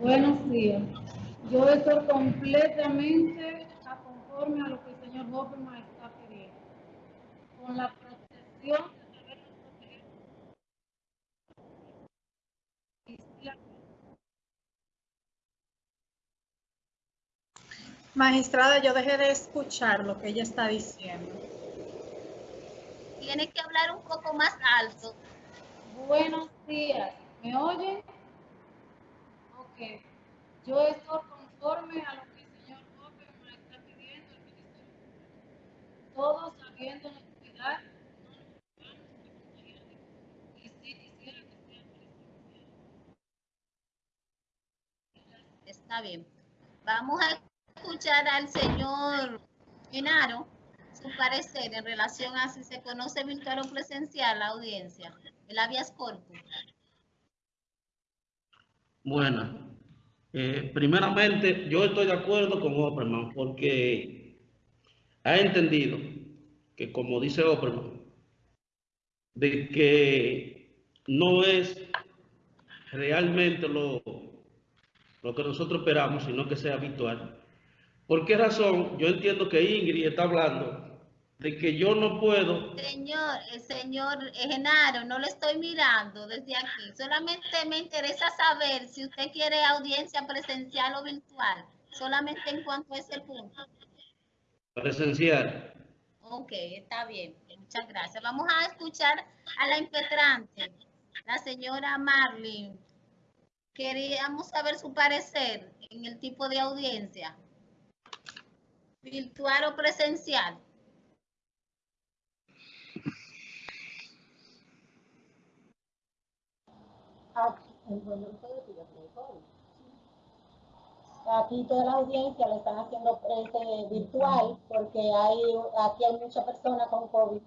Buenos días. Yo estoy completamente a conforme a lo que el señor Hopperman está pidiendo. Con la protección Magistrada, yo dejé de escuchar lo que ella está diciendo. Tiene que hablar un poco más alto. Buenos días. ¿Me oyen? Yo estoy conforme a lo que el señor Hopperman está pidiendo, el Ministerio Público. Todos sabiéndonos cuidar, no nos vamos a contagiar de COVID. Y sí quisiera que sea presencial. Está bien. Vamos a escuchar al señor Genaro su parecer en relación a si se conoce virtual o presencial la audiencia, el habeas corpus. Bueno, eh, primeramente yo estoy de acuerdo con Opperman porque ha entendido que, como dice Opperman, de que no es realmente lo, lo que nosotros esperamos, sino que sea habitual. ¿Por qué razón? Yo entiendo que Ingrid está hablando de que yo no puedo Señor, el señor Genaro, no lo estoy mirando desde aquí. Solamente me interesa saber si usted quiere audiencia presencial o virtual. Solamente en cuanto a ese punto. presenciar. Ok, está bien. Muchas gracias. Vamos a escuchar a la impetrante, la señora Marlene. Queríamos saber su parecer en el tipo de audiencia. Virtual o presencial. Aquí, toda la audiencia lo están haciendo este, virtual porque hay, aquí hay muchas personas con COVID